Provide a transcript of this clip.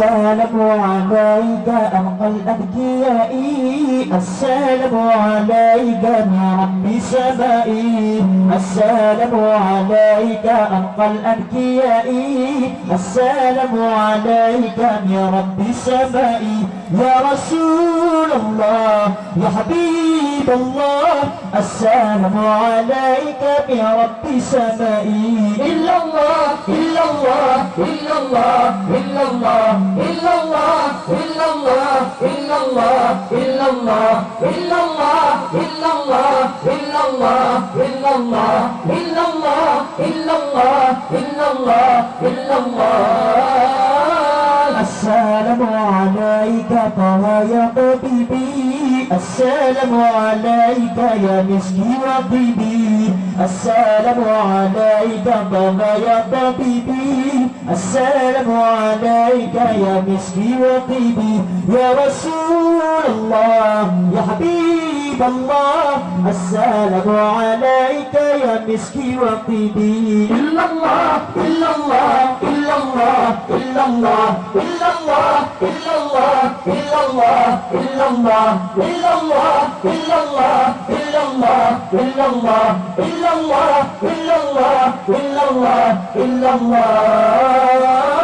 السلام عليك أنقى الأذكياء السلام عليك من رب سمائي. السلام عليك أنقى الأذكياء السلام عليك يا رب سمائي. يا رسول الله يا حبيب الله السلام عليك يا رب سمائي. إلا الله إلا الله إلا الله إلا الله إلا الله إلا الله إلا الله إلا الله إلا الله إلا الله إلا الله إلا الله إلا الله إلا الله إلا الله إلا الله السلام عليك طه يا طبيبي السلام عليك يا مسكي وطبيبي السلام عليك بابا يا طبيبي. السلام عليك يا مسكي وطبيبي يا رسول الله يا حبيب الله. السلام عليك يا مسكي وطبيبي إلا الله إلا الله إلا الله إلا الله إلا الله إلا الله الله إلا الله إلا الله